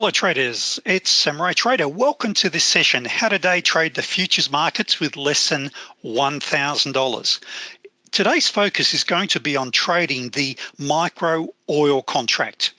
Hello traders, it's Samurai Trader. Welcome to this session, how to day trade the futures markets with less than $1,000. Today's focus is going to be on trading the micro oil contract.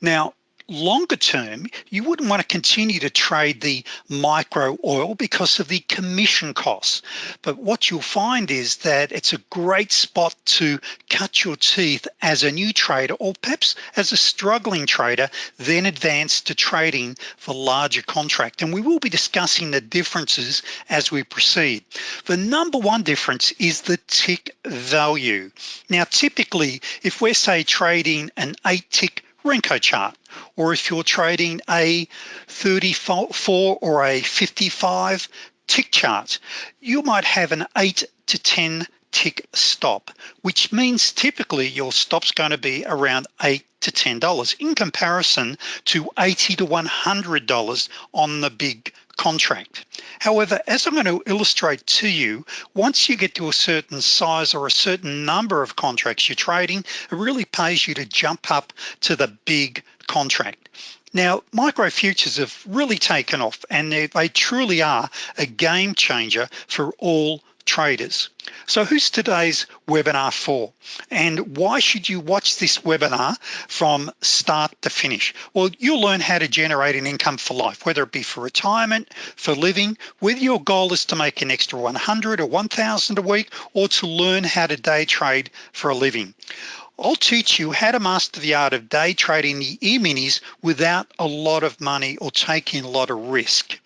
Now, longer term you wouldn't want to continue to trade the micro oil because of the commission costs. But what you'll find is that it's a great spot to cut your teeth as a new trader or perhaps as a struggling trader then advance to trading for larger contract. And we will be discussing the differences as we proceed. The number one difference is the tick value. Now typically if we're say trading an eight tick Renko chart or if you're trading a 34 or a 55 tick chart you might have an 8 to 10 tick stop which means typically your stops going to be around 8 to $10 in comparison to 80 to $100 on the big contract. However as I'm going to illustrate to you once you get to a certain size or a certain number of contracts you're trading it really pays you to jump up to the big contract. Now micro futures have really taken off and they, truly are a game changer for all traders. So who's today's webinar for? And why should you watch this webinar from start to finish? Well you'll learn how to generate an income for life whether it be for retirement for living whether your goal is to make an extra 100 or 1,000 a week or to learn how to day trade for a living. I'll teach you how to master the art of day trading the e-minis without a lot of money or taking a lot of risk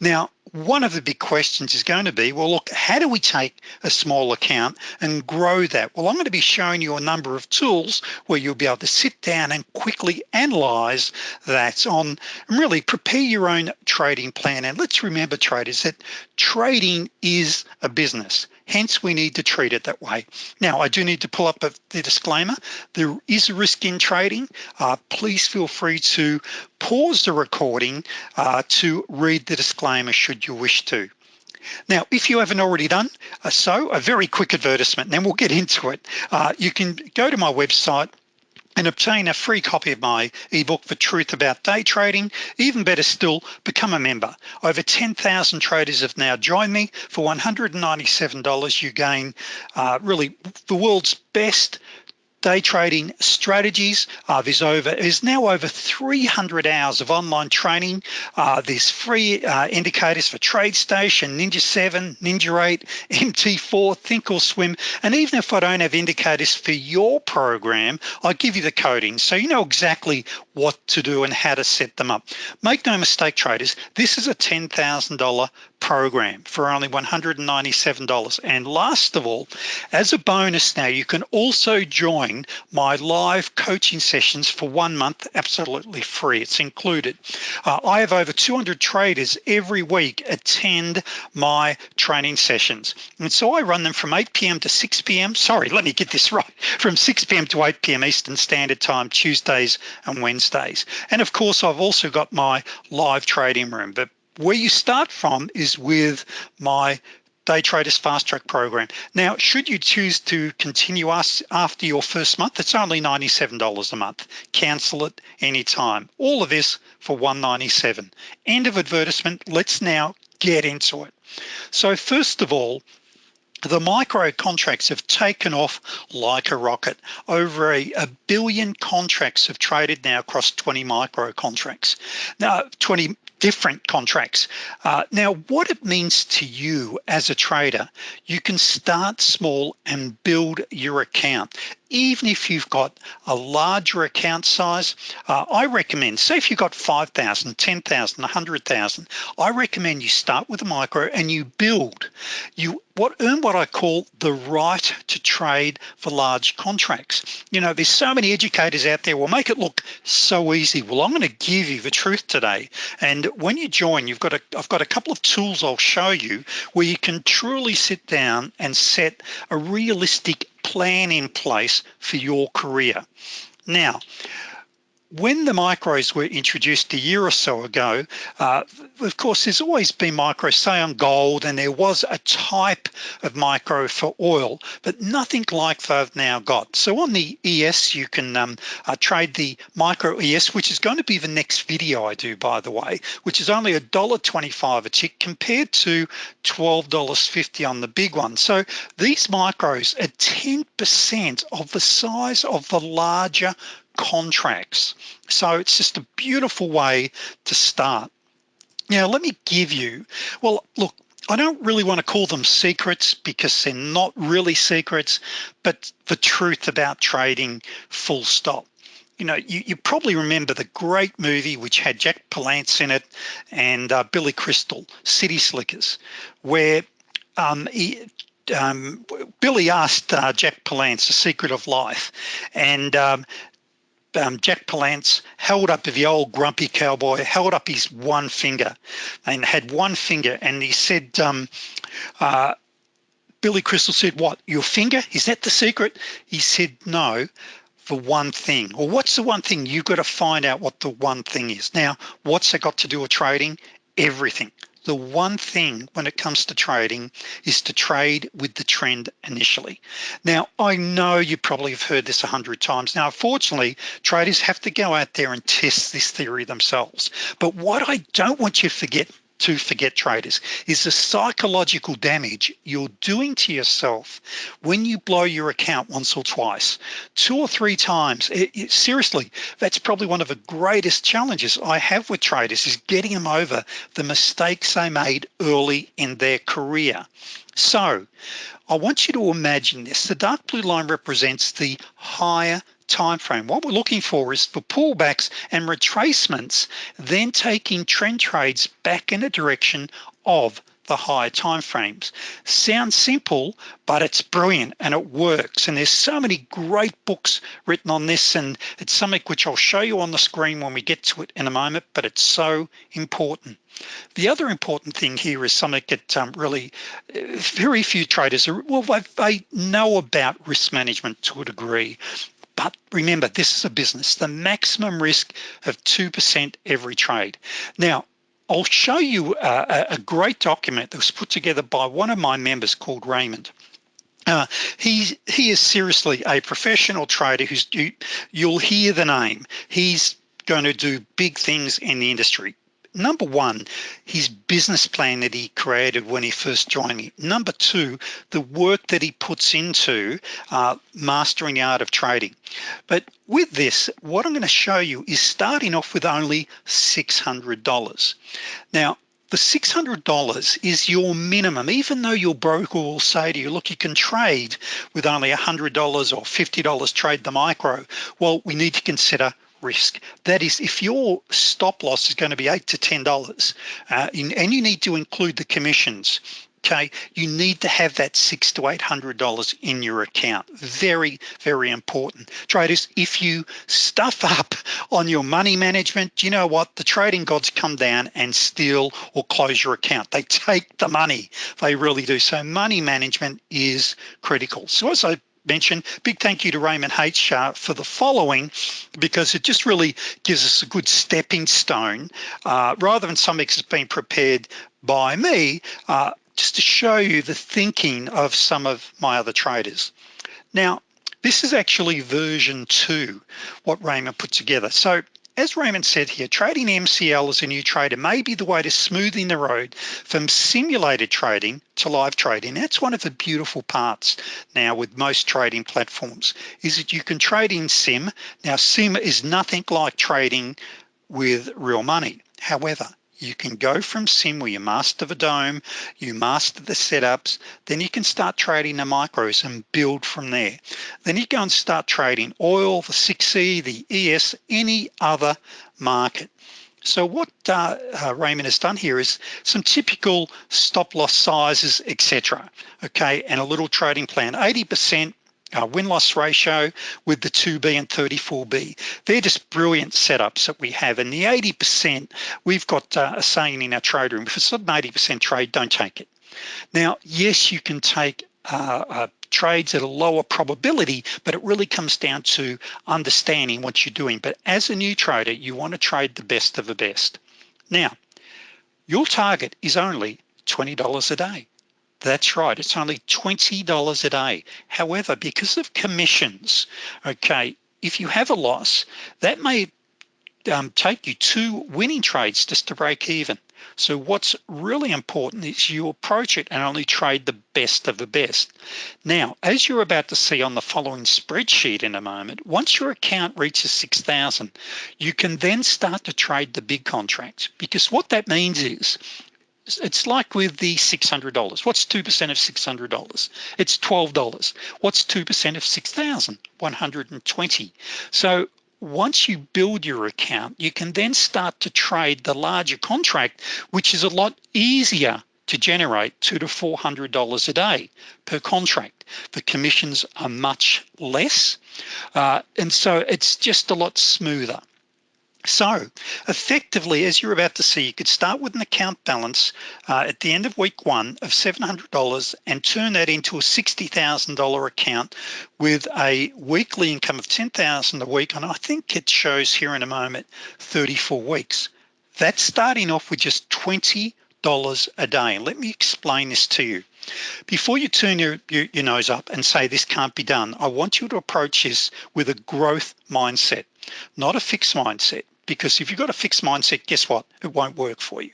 now one of the big questions is going to be well look how do we take a small account and grow that? Well I'm going to be showing you a number of tools where you'll be able to sit down and quickly analyze that on and really prepare your own trading plan. And let's remember traders that trading is a business hence we need to treat it that way. Now I do need to pull up the disclaimer. There is a risk in trading. Uh, please feel free to pause the recording uh, to read the disclaimer should you wish to. Now if you haven't already done uh, so a very quick advertisement then we'll get into it. Uh, you can go to my website and obtain a free copy of my ebook the truth about day trading even better still become a member. Over 10,000 traders have now joined me. For $197 you gain uh, really the world's best day trading strategies uh, there's over there's now over 300 hours of online training. Uh, there's free uh, indicators for TradeStation ninja 7 ninja 8 mt4 thinkorswim and even if I don't have indicators for your program I give you the coding. So you know exactly what to do and how to set them up. Make no mistake traders this is a $10,000 program for only $197 and last of all as a bonus now you can also join my live coaching sessions for one month absolutely free it's included uh, I have over 200 traders every week attend my training sessions and so I run them from 8 p.m. to 6 p.m. sorry let me get this right from 6 p.m. to 8 p.m. Eastern Standard Time Tuesdays and Wednesdays and of course I've also got my live trading room but where you start from is with my day traders fast track program. Now should you choose to continue us after your first month it's only $97 a month. Cancel it anytime. All of this for 197. end of advertisement. Let's now get into it. So first of all the micro contracts have taken off like a rocket. Over a, a, billion contracts have traded now across 20 micro contracts. Now 20 different contracts. Uh, now what it means to you as a trader you can start small and build your account even if you've got a larger account size uh, I recommend say if you've got 5,000 10,000 100,000 I recommend you start with a micro and you build. You what earn what I call the right to trade for large contracts. You know there's so many educators out there will make it look so easy. Well I'm going to give you the truth today. And when you join you've got a I've got a couple of tools I'll show you where you can truly sit down and set a realistic plan in place for your career. Now when the micros were introduced a year or so ago, uh, of course, there's always been micros, say on gold, and there was a type of micro for oil, but nothing like they've now got. So on the ES, you can um, uh, trade the micro ES, which is going to be the next video I do, by the way, which is only $1.25 a tick compared to $12.50 on the big one. So these micros are 10% of the size of the larger contracts. So it's just a beautiful way to start. Now, let me give you, well, look, I don't really want to call them secrets because they're not really secrets, but the truth about trading full stop. You know, you, you probably remember the great movie which had Jack Palance in it and uh, Billy Crystal, City Slickers, where um, he, um, Billy asked uh, Jack Palance the secret of life and um, um, Jack Palance held up the old grumpy cowboy, held up his one finger and had one finger and he said, um, uh, Billy Crystal said, what, your finger? Is that the secret? He said, no, the one thing. Or what's the one thing? You've got to find out what the one thing is. Now, what's it got to do with trading? Everything the one thing when it comes to trading is to trade with the trend initially. Now, I know you probably have heard this a hundred times. Now, unfortunately, traders have to go out there and test this theory themselves. But what I don't want you to forget to forget traders. Is the psychological damage you're doing to yourself when you blow your account once or twice. Two or three times. It, it, seriously that's probably one of the greatest challenges I have with traders is getting them over the mistakes they made early in their career. So I want you to imagine this. The dark blue line represents the higher time frame. What we're looking for is for pullbacks and retracements, then taking trend trades back in the direction of the higher time frames. Sounds simple, but it's brilliant and it works. And there's so many great books written on this and it's something which I'll show you on the screen when we get to it in a moment, but it's so important. The other important thing here is something that um, really very few traders are, well, they know about risk management to a degree, but remember, this is a business, the maximum risk of 2% every trade. Now, I'll show you a, a, great document that was put together by one of my members called Raymond. Uh, he he is seriously a professional trader who's you, you'll hear the name he's going to do big things in the industry number one, his business plan that he created when he first joined me. Number two, the work that he puts into uh, mastering the art of trading. But with this, what I'm gonna show you is starting off with only $600. Now, the $600 is your minimum, even though your broker will say to you, look, you can trade with only $100 or $50 trade the micro. Well, we need to consider risk. That is, if your stop loss is going to be eight to ten dollars, uh, and you need to include the commissions, okay, you need to have that six to eight hundred dollars in your account. Very, very important. Traders, if you stuff up on your money management, you know what? The trading gods come down and steal or close your account. They take the money. They really do. So money management is critical. So as I mention big thank you to Raymond H. uh, for the following because it just really gives us a good stepping stone uh, rather than something that's been prepared by me uh, just to show you the thinking of some of my other traders. Now this is actually version two what Raymond put together. So as Raymond said here, trading MCL as a new trader may be the way to smoothing the road from simulated trading to live trading. That's one of the beautiful parts now with most trading platforms is that you can trade in sim. Now sim is nothing like trading with real money. However, you can go from sim where you master the DOM you master the setups then you can start trading the micros and build from there. Then you go and start trading oil the 6e the ES any other market. So what uh, uh, Raymond has done here is some typical stop loss sizes etc okay and a little trading plan. 80% uh, win-loss ratio with the 2B and 34B. They're just brilliant setups that we have. And the 80%, we've got uh, a saying in our trade room, if it's not an 80% trade, don't take it. Now, yes, you can take uh, uh, trades at a lower probability, but it really comes down to understanding what you're doing. But as a new trader, you wanna trade the best of the best. Now, your target is only $20 a day. That's right, it's only $20 a day. However, because of commissions, okay, if you have a loss, that may um, take you two winning trades just to break even. So what's really important is you approach it and only trade the best of the best. Now, as you're about to see on the following spreadsheet in a moment, once your account reaches 6,000, you can then start to trade the big contracts because what that means is it's like with the $600. What's 2% of $600? It's $12. What's 2% of 6,000? 120. So once you build your account, you can then start to trade the larger contract, which is a lot easier to generate two to four hundred dollars a day per contract. The commissions are much less, uh, and so it's just a lot smoother. So effectively, as you're about to see, you could start with an account balance uh, at the end of week one of $700 and turn that into a $60,000 account with a weekly income of 10,000 a week. And I think it shows here in a moment, 34 weeks. That's starting off with just $20 a day. Let me explain this to you. Before you turn your, your, your, nose up and say this can't be done, I want you to approach this with a growth mindset, not a fixed mindset because if you've got a fixed mindset, guess what? It won't work for you.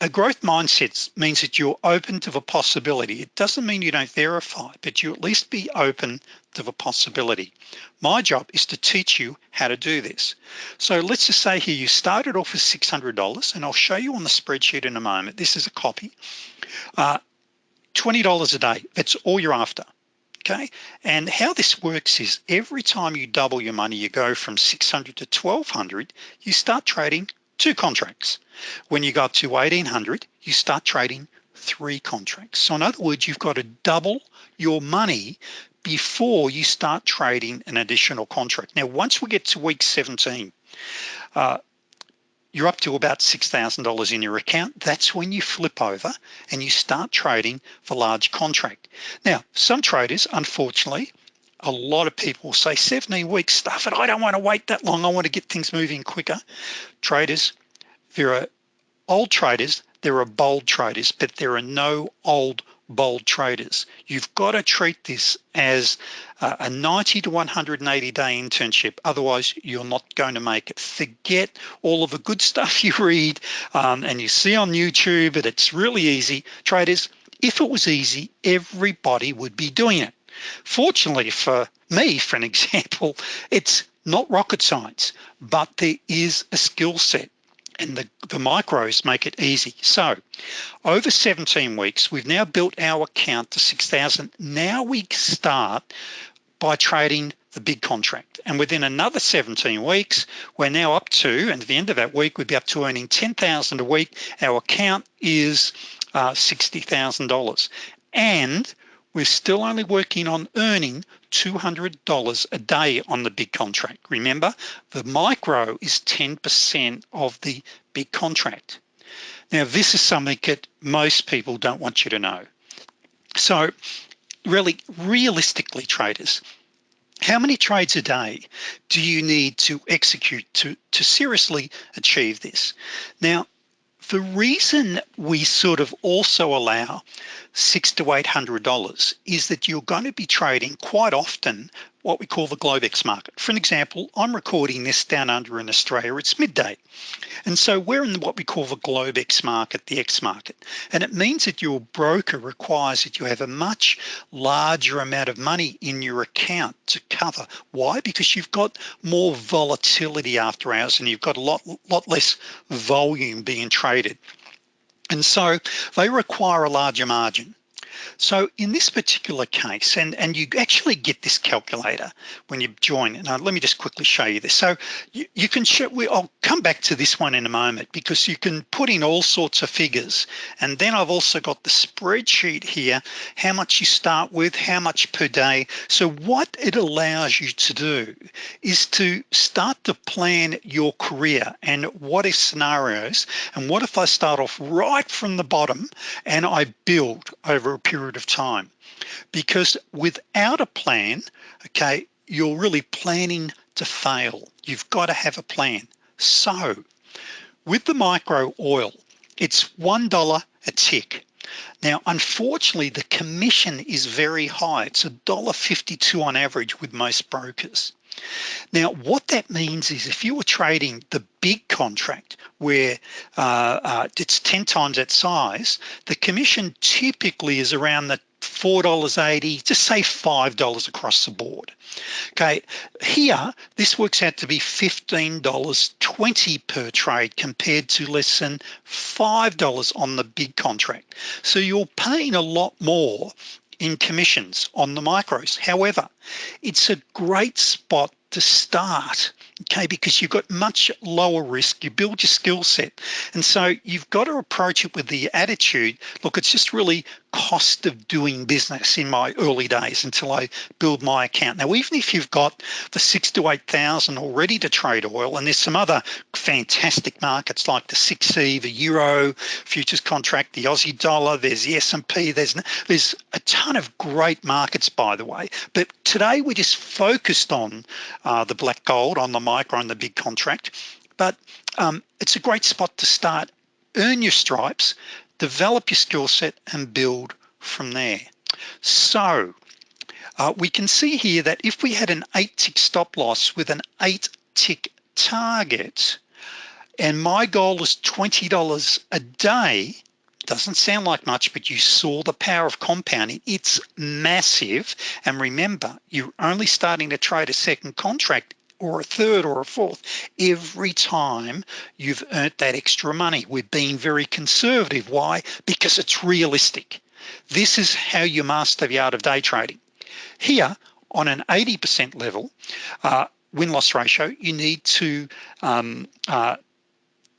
A growth mindset means that you're open to the possibility. It doesn't mean you don't verify, but you at least be open to the possibility. My job is to teach you how to do this. So let's just say here you started off with $600 and I'll show you on the spreadsheet in a moment. This is a copy. Uh, $20 a day, that's all you're after okay? And how this works is every time you double your money, you go from 600 to 1200, you start trading two contracts. When you go up to 1800, you start trading three contracts. So in other words, you've got to double your money before you start trading an additional contract. Now, once we get to week 17, uh, you're up to about $6,000 in your account. That's when you flip over and you start trading for large contract. Now, some traders, unfortunately, a lot of people say 17 weeks stuff and I don't want to wait that long. I want to get things moving quicker. Traders, there are old traders, there are bold traders, but there are no old bold traders. You've got to treat this as a 90 to 180 day internship. Otherwise, you're not going to make it. Forget all of the good stuff you read um, and you see on YouTube, it's really easy. Traders, if it was easy, everybody would be doing it. Fortunately for me, for an example, it's not rocket science, but there is a skill set and the, the micros make it easy. So over 17 weeks, we've now built our account to 6,000. Now we start by trading the big contract. And within another 17 weeks, we're now up to, and at the end of that week, we'd be up to earning 10,000 a week. Our account is uh, $60,000. And we're still only working on earning $200 a day on the big contract. Remember, the micro is 10% of the big contract. Now, this is something that most people don't want you to know. So really, realistically, traders, how many trades a day do you need to execute to, to seriously achieve this? Now, the reason we sort of also allow six to eight hundred dollars is that you're going to be trading quite often what we call the Globex market. For an example, I'm recording this down under in Australia, it's midday. And so we're in what we call the Globex market, the X market. And it means that your broker requires that you have a much larger amount of money in your account to cover. Why? Because you've got more volatility after hours and you've got a lot, lot less volume being traded. And so they require a larger margin. So in this particular case, and, and you actually get this calculator when you join, uh, let me just quickly show you this. So you, you can show, we, I'll come back to this one in a moment because you can put in all sorts of figures. And then I've also got the spreadsheet here how much you start with how much per day. So what it allows you to do is to start to plan your career and what if scenarios and what if I start off right from the bottom and I build over a period of time. Because without a plan okay you're really planning to fail. You've got to have a plan. So with the micro oil it's one dollar a tick. Now unfortunately the commission is very high. It's a dollar 52 on average with most brokers now what that means is if you were trading the big contract where uh, uh, it's 10 times that size the commission typically is around the $4.80 just say $5 across the board. Okay here this works out to be $15.20 per trade compared to less than $5 on the big contract. So you're paying a lot more in commissions on the micros. However it's a great spot to start okay because you've got much lower risk. You build your skill set. And so you've got to approach it with the attitude look it's just really cost of doing business in my early days until I build my account. Now even if you've got the six to eight thousand already to trade oil and there's some other fantastic markets like the 6e the euro futures contract the Aussie dollar there's the S&P there's there's a ton of great markets by the way. But today we're just focused on uh, the black gold on the micro and the big contract. But um, it's a great spot to start. Earn your stripes develop your skill set and build from there. So uh, we can see here that if we had an eight tick stop loss with an eight tick target and my goal is $20 a day doesn't sound like much but you saw the power of compounding it's massive. And remember you're only starting to trade a second contract or a third or a fourth every time you've earned that extra money. We're being very conservative. Why? Because it's realistic. This is how you master the art of day trading. Here on an 80% level uh, win-loss ratio you need to um, uh,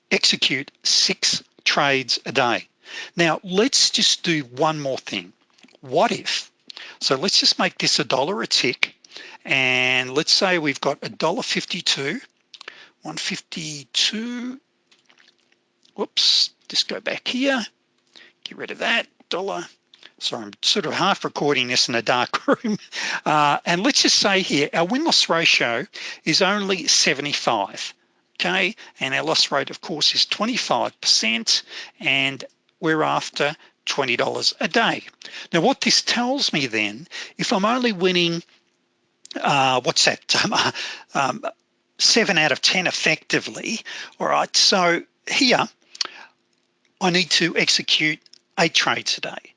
execute six trades a day. Now let's just do one more thing. What if so let's just make this a dollar a tick and let's say we've got a dollar 52 152 whoops just go back here get rid of that dollar. So I'm sort of half recording this in a dark room. Uh, and let's just say here our win-loss ratio is only 75 okay? And our loss rate of course is 25% and we're after $20 a day. Now what this tells me then if I'm only winning uh, what's that um, um, seven out of 10 effectively all right so here I need to execute a trade today.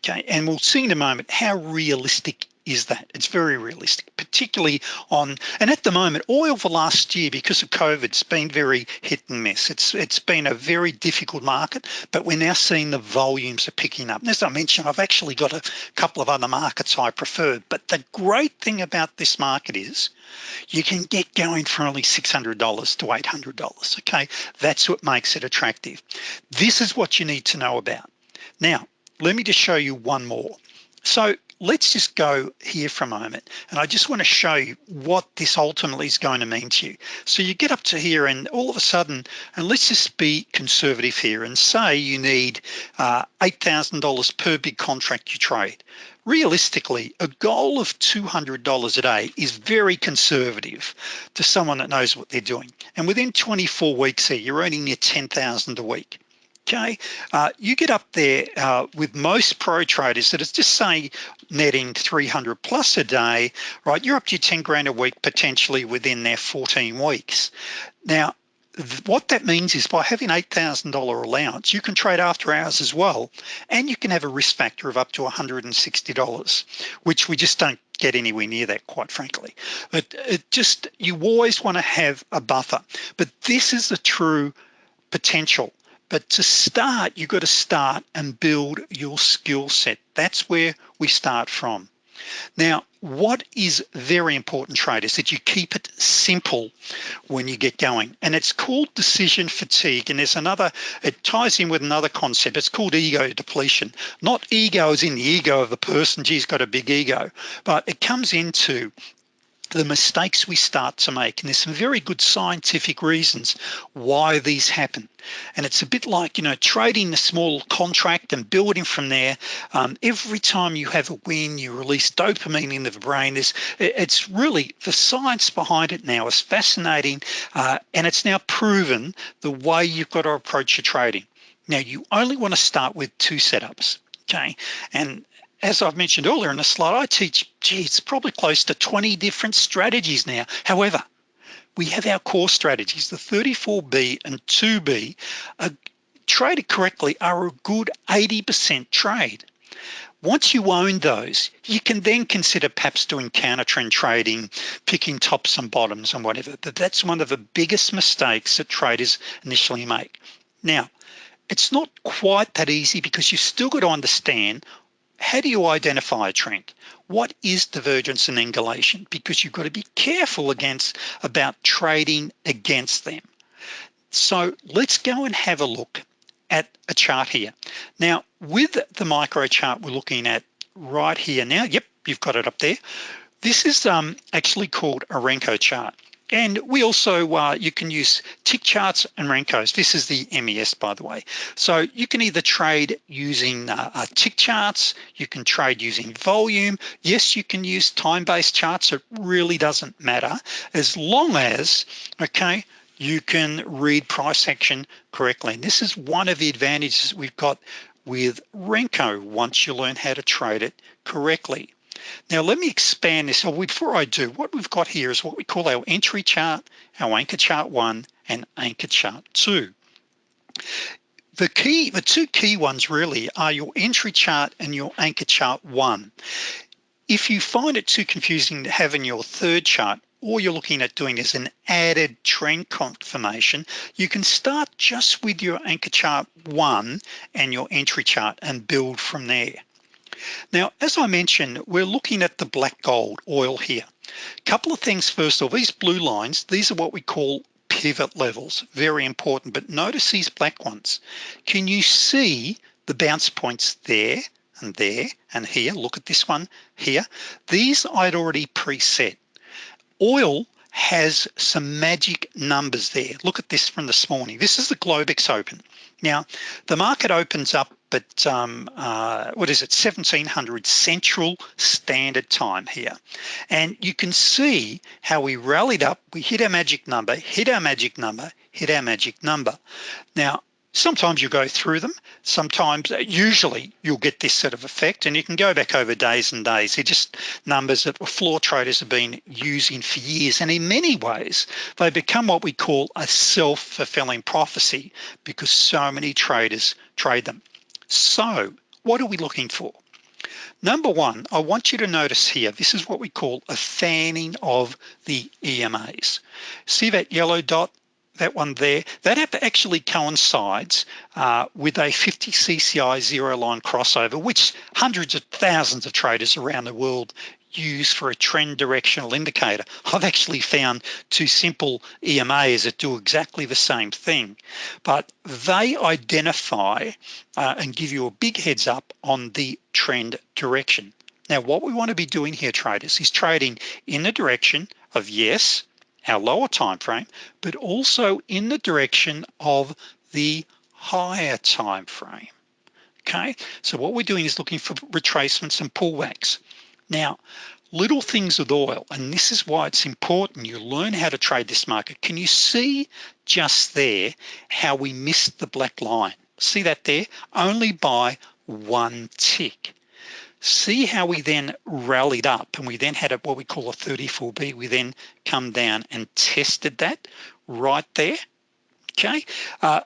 okay and we'll see in a moment how realistic is that. It's very realistic particularly on and at the moment oil for last year because of COVID it's been very hit and miss. It's it's been a very difficult market but we're now seeing the volumes are picking up. And as I mentioned I've actually got a couple of other markets I prefer but the great thing about this market is you can get going for only $600 to $800 okay? That's what makes it attractive. This is what you need to know about. Now let me just show you one more. So let's just go here for a moment and I just want to show you what this ultimately is going to mean to you. So you get up to here and all of a sudden and let's just be conservative here and say you need uh, $8,000 per big contract you trade. Realistically a goal of $200 a day is very conservative to someone that knows what they're doing. And within 24 weeks here you're earning near 10,000 a week okay uh, you get up there uh, with most pro traders that is just say netting 300 plus a day right? You're up to your 10 grand a week potentially within their 14 weeks. Now what that means is by having $8,000 allowance you can trade after hours as well and you can have a risk factor of up to $160 which we just don't get anywhere near that quite frankly. But it just you always want to have a buffer. But this is the true potential but to start, you've got to start and build your skill set. That's where we start from. Now, what is very important traders that you keep it simple when you get going. And it's called decision fatigue. And there's another it ties in with another concept. It's called ego depletion. Not ego is in the ego of the person. Geez got a big ego. But it comes into the mistakes we start to make and there's some very good scientific reasons why these happen. And it's a bit like you know trading a small contract and building from there. Um, every time you have a win you release dopamine in the brain. There's, it's really the science behind it now is fascinating uh, and it's now proven the way you've got to approach your trading. Now you only want to start with two setups okay? And as I've mentioned earlier in the slide I teach gee it's probably close to 20 different strategies now. However we have our core strategies. The 34b and 2b are traded correctly are a good 80% trade. Once you own those you can then consider perhaps doing counter trend trading picking tops and bottoms and whatever. But that's one of the biggest mistakes that traders initially make. Now it's not quite that easy because you've still got to understand how do you identify a trend? What is divergence and angulation because you've got to be careful against about trading against them. So let's go and have a look at a chart here. Now with the micro chart we're looking at right here. Now yep you've got it up there. This is um, actually called a Renko chart and we also uh, you can use tick charts and Renkos this is the MES by the way. So you can either trade using uh, uh, tick charts you can trade using volume. Yes you can use time-based charts it really doesn't matter. As long as okay you can read price action correctly. And this is one of the advantages we've got with Renko once you learn how to trade it correctly now let me expand this. So before I do, what we've got here is what we call our entry chart, our anchor chart one, and anchor chart two. The key, the two key ones really are your entry chart and your anchor chart one. If you find it too confusing to have in your third chart, all you're looking at doing is an added trend confirmation you can start just with your anchor chart one and your entry chart and build from there now as I mentioned we're looking at the black gold oil here. Couple of things first of all these blue lines these are what we call pivot levels. Very important but notice these black ones. Can you see the bounce points there and there and here? Look at this one here. These I'd already preset. Oil has some magic numbers there. Look at this from this morning. This is the Globex open. Now the market opens up at um, uh, what is it? 1700 Central Standard Time here. And you can see how we rallied up. We hit our magic number hit our magic number hit our magic number. Now sometimes you go through them. Sometimes uh, usually you'll get this sort of effect and you can go back over days and days. They're just numbers that floor traders have been using for years and in many ways they become what we call a self-fulfilling prophecy because so many traders trade them so what are we looking for? Number one I want you to notice here this is what we call a fanning of the EMAs see that yellow dot that one there? That actually coincides uh, with a 50 CCI zero line crossover which hundreds of thousands of traders around the world use for a trend directional indicator. I've actually found two simple EMAs that do exactly the same thing but they identify uh, and give you a big heads up on the trend direction. Now what we want to be doing here traders is trading in the direction of yes our lower time frame but also in the direction of the higher time frame. Okay? So what we're doing is looking for retracements and pullbacks now little things with oil and this is why it's important you learn how to trade this market. Can you see just there how we missed the black line? See that there? Only by one tick. See how we then rallied up and we then had a, what we call a 34b we then come down and tested that right there. Okay? Uh,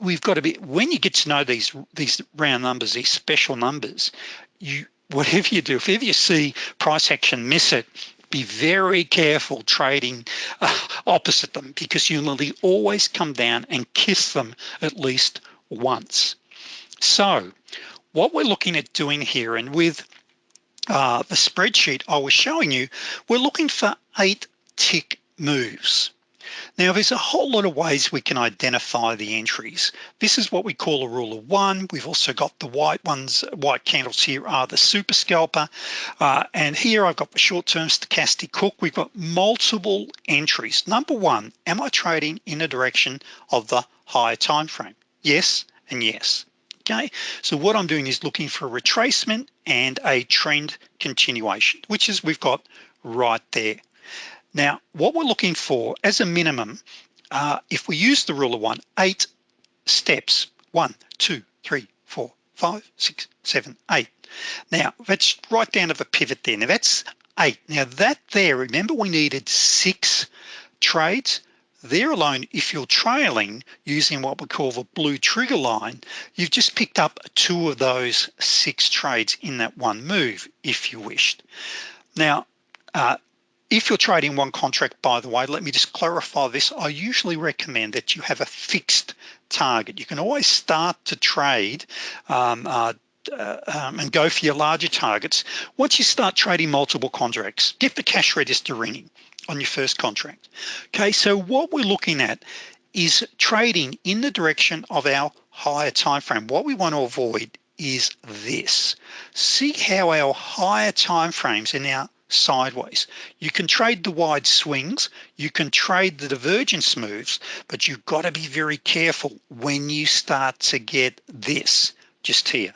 we've got to be when you get to know these these round numbers these special numbers you whatever you do if ever you see price action miss it. Be very careful trading uh, opposite them because you will always come down and kiss them at least once. So what we're looking at doing here and with uh, the spreadsheet I was showing you we're looking for eight tick moves now there's a whole lot of ways we can identify the entries. This is what we call a rule of one. We've also got the white ones white candles here are the super scalper. Uh, and here I've got the short-term stochastic hook we've got multiple entries. Number one am I trading in the direction of the higher time frame? Yes and yes. Okay so what I'm doing is looking for a retracement and a trend continuation which is we've got right there now what we're looking for as a minimum uh, if we use the rule of one eight steps. One two three four five six seven eight. Now that's right down to the pivot there. Now that's eight. Now that there remember we needed six trades? There alone if you're trailing using what we call the blue trigger line you've just picked up two of those six trades in that one move if you wished. Now uh, if you're trading one contract by the way let me just clarify this. I usually recommend that you have a fixed target. You can always start to trade um, uh, uh, um, and go for your larger targets. Once you start trading multiple contracts get the cash register ringing on your first contract. Okay so what we're looking at is trading in the direction of our higher time frame what we want to avoid is this. See how our higher time frames are now sideways. You can trade the wide swings you can trade the divergence moves but you've got to be very careful when you start to get this just here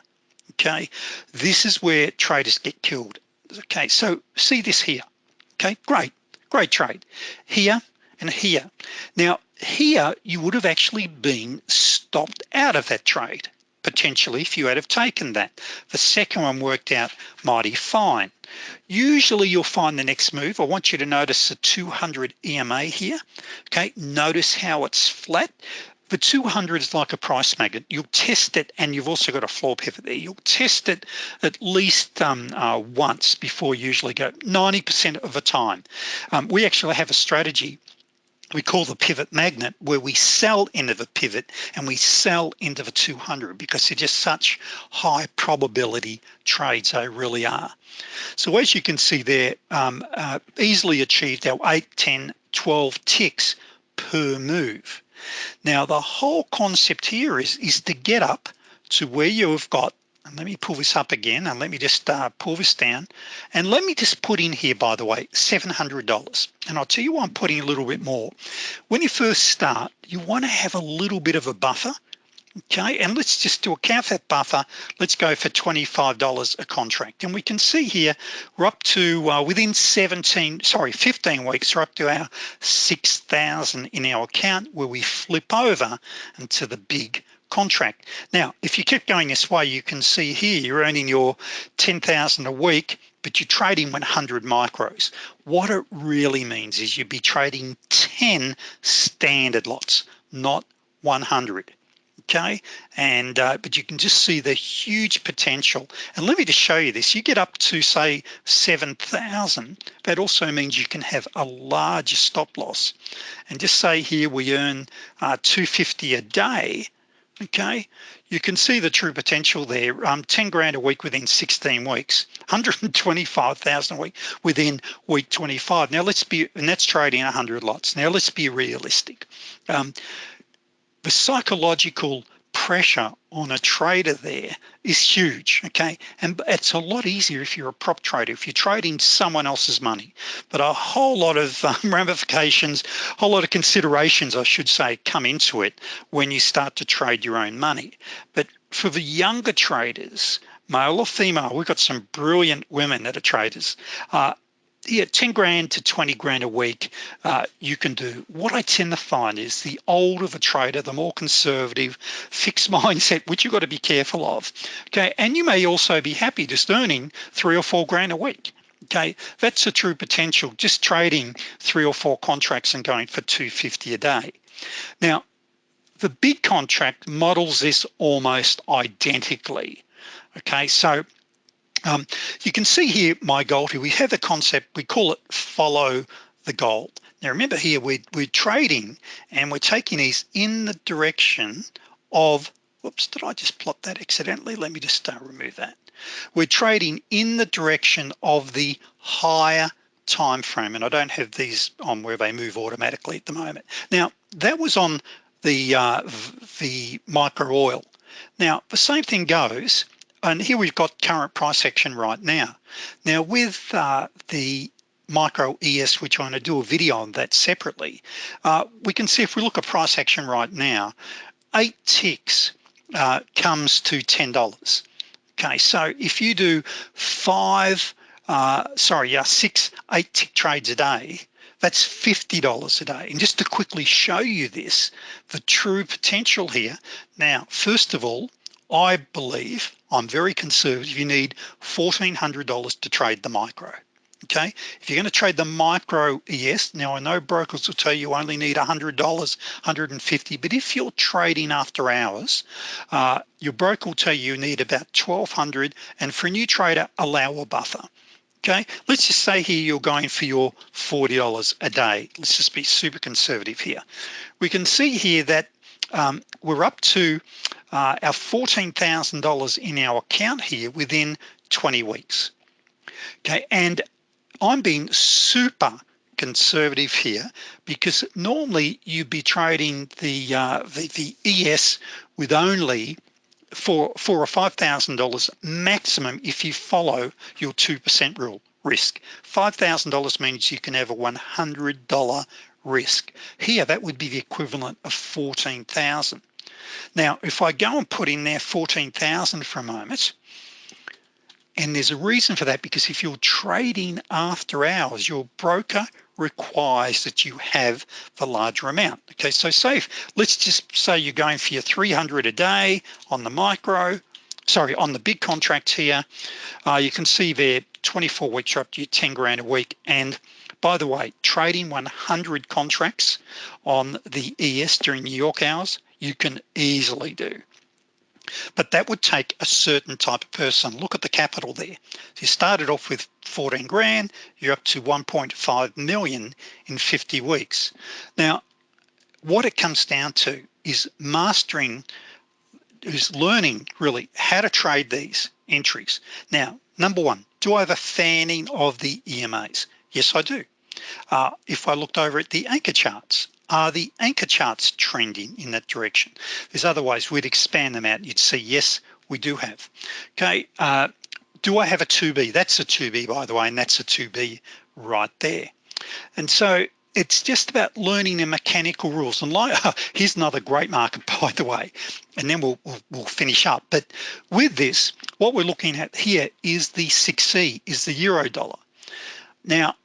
okay? This is where traders get killed okay? So see this here okay? Great great trade. Here and here. Now here you would have actually been stopped out of that trade potentially if you had have taken that. The second one worked out mighty fine. Usually you'll find the next move I want you to notice the 200 EMA here. Okay notice how it's flat. The 200 is like a price magnet. You'll test it and you've also got a floor pivot there. You'll test it at least um, uh, once before you usually go 90% of the time. Um, we actually have a strategy we call the pivot magnet where we sell into the pivot and we sell into the 200 because they're just such high probability trades they really are. So as you can see there um, uh, easily achieved our 8 10 12 ticks per move. Now the whole concept here is is to get up to where you've got and let me pull this up again and let me just uh, pull this down. And let me just put in here by the way $700 and I'll tell you why I'm putting a little bit more. When you first start you want to have a little bit of a buffer okay? And let's just to account that buffer. Let's go for $25 a contract. And we can see here we're up to uh, within 17 sorry 15 weeks we're up to our 6,000 in our account where we flip over into the big contract. Now if you keep going this way you can see here you're earning your 10,000 a week but you're trading 100 micros. What it really means is you'd be trading 10 standard lots not 100 okay? And uh, but you can just see the huge potential. And let me just show you this. You get up to say 7,000 that also means you can have a larger stop loss. And just say here we earn uh, 250 a day okay. You can see the true potential there. Um, 10 grand a week within 16 weeks. 125,000 a week within week 25 now let's be and that's trading 100 lots. Now let's be realistic. Um, the psychological pressure on a trader there is huge okay? And it's a lot easier if you're a prop trader if you're trading someone else's money. But a whole lot of um, ramifications a whole lot of considerations I should say come into it when you start to trade your own money. But for the younger traders male or female we've got some brilliant women that are traders uh, yeah 10 grand to 20 grand a week uh, you can do. What I tend to find is the older the trader the more conservative fixed mindset which you've got to be careful of. Okay and you may also be happy just earning three or four grand a week. Okay that's a true potential just trading three or four contracts and going for 250 a day. Now the big contract models this almost identically. Okay so um, you can see here my goal here. We have a concept we call it follow the goal. now remember here we're, we're trading and we're taking these in the direction of whoops did I just plot that accidentally? Let me just uh, remove that. We're trading in the direction of the higher time frame and I don't have these on where they move automatically at the moment. Now that was on the uh, the micro oil. Now the same thing goes and here we've got current price action right now. Now with uh, the micro ES which I'm going to do a video on that separately uh, we can see if we look at price action right now eight ticks uh, comes to $10 okay so if you do five uh, sorry yeah six eight tick trades a day that's $50 a day. And just to quickly show you this the true potential here. Now first of all I believe I'm very conservative. You need $1,400 to trade the micro okay? If you're going to trade the micro ES now I know brokers will tell you only need $100 $150, but if you're trading after hours uh, your broker will tell you you need about $1,200. and for a new trader allow a buffer okay? Let's just say here you're going for your $40 a day. Let's just be super conservative here. We can see here that um, we're up to uh, our $14,000 in our account here within 20 weeks. Okay and I'm being super conservative here because normally you'd be trading the uh, the, the ES with only for four or five thousand dollars maximum if you follow your two percent rule risk. Five thousand dollars means you can have a one hundred dollar risk. Here that would be the equivalent of 14,000 now if I go and put in there 14,000 for a moment and there's a reason for that because if you're trading after hours your broker requires that you have the larger amount. Okay so safe let's just say you're going for your 300 a day on the micro sorry on the big contracts here. Uh, you can see there 24 weeks are up to your 10 grand a week. And by the way trading 100 contracts on the ES during New York hours you can easily do. But that would take a certain type of person. Look at the capital there. So you started off with 14 grand you're up to 1.5 million in 50 weeks. Now what it comes down to is mastering is learning really how to trade these entries. Now number one do I have a fanning of the EMAs yes I do. Uh, if I looked over at the anchor charts are the anchor charts trending in that direction? There's other ways we'd expand them out. You'd see yes we do have. Okay uh, do I have a 2b that's a 2b by the way and that's a 2b right there. And so it's just about learning the mechanical rules. And like here's another great market by the way and then we'll, we'll, we'll finish up. But with this what we're looking at here is the 6e is the euro dollar. Now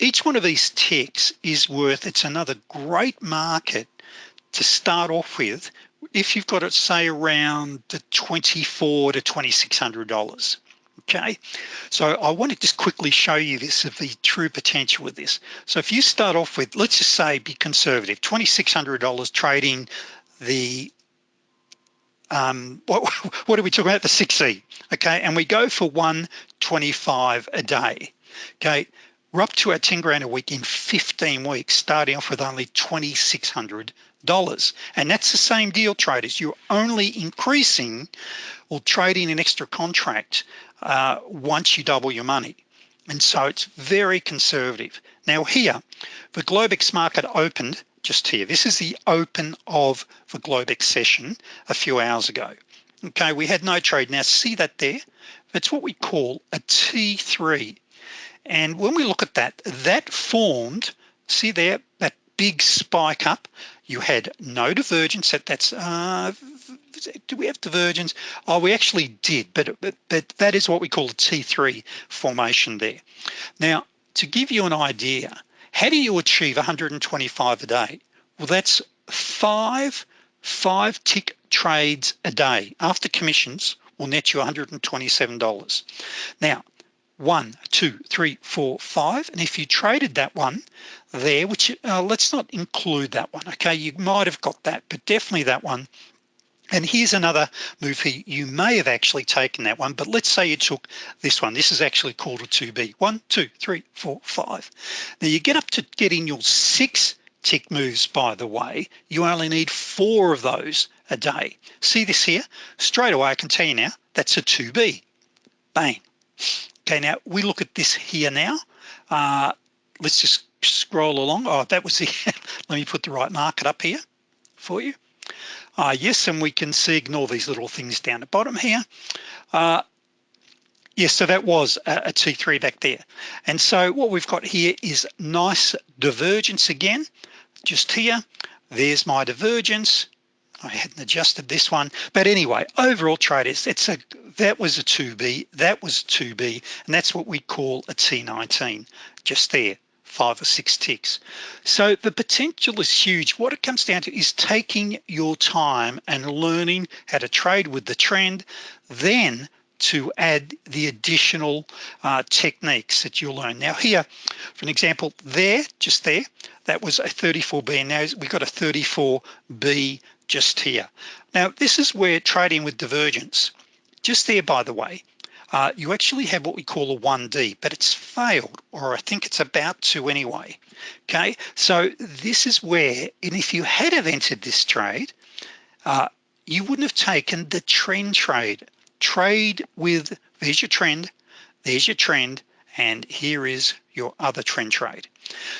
each one of these ticks is worth it's another great market to start off with if you've got it say around the 24 to 2600 dollars. Okay? So I want to just quickly show you this of the true potential with this. So if you start off with let's just say be conservative $2,600 trading the um, what, what are we talking about? The 6e okay? And we go for 125 a day okay we're up to our 10 grand a week in 15 weeks starting off with only $2,600 and that's the same deal traders. You're only increasing or trading an extra contract uh, once you double your money. And so it's very conservative. Now here the Globex market opened just here. This is the open of the Globex session a few hours ago. Okay we had no trade. Now see that there? That's what we call a T3 and when we look at that that formed see there that big spike up. You had no divergence. That that's uh, do we have divergence? Oh we actually did but, but but that is what we call a T3 formation there. Now to give you an idea how do you achieve 125 a day? Well that's five five tick trades a day. After commissions will net you $127 now one two three four five. And if you traded that one there which uh, let's not include that one okay? You might have got that but definitely that one. And here's another move here. You may have actually taken that one but let's say you took this one. This is actually called a 2b one two three four five. Now you get up to getting your six tick moves by the way. You only need four of those a day. See this here? Straight away I can tell you now that's a 2b bang okay now we look at this here now. Uh, let's just scroll along. Oh that was the let me put the right market up here for you. Uh, yes and we can see ignore these little things down the bottom here. Uh, yes so that was a a T3 back there. And so what we've got here is nice divergence again. Just here there's my divergence I hadn't adjusted this one. But anyway overall traders it's a that was a 2b that was 2b and that's what we call a T19 just there five or six ticks. So the potential is huge. What it comes down to is taking your time and learning how to trade with the trend then to add the additional uh, techniques that you'll learn. Now here for an example there just there that was a 34b and now we've got a 34b just here. Now this is where trading with divergence just there by the way uh, you actually have what we call a 1d but it's failed or I think it's about to anyway okay? So this is where and if you had have entered this trade uh, you wouldn't have taken the trend trade. Trade with there's your trend there's your trend and here is your other trend trade.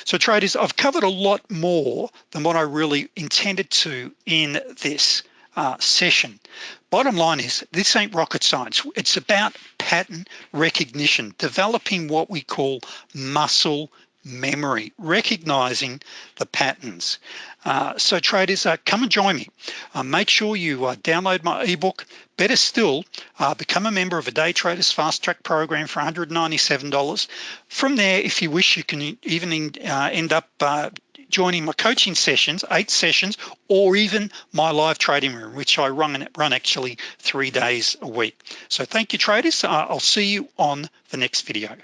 So traders I've covered a lot more than what I really intended to in this uh, session. Bottom line is this ain't rocket science. It's about pattern recognition developing what we call muscle memory recognizing the patterns. Uh, so traders uh, come and join me. Uh, make sure you uh, download my ebook better still uh, become a member of a day traders fast track program for $197 from there if you wish you can even uh, end up joining my coaching sessions eight sessions or even my live trading room which I run run actually three days a week. So thank you traders. I'll see you on the next video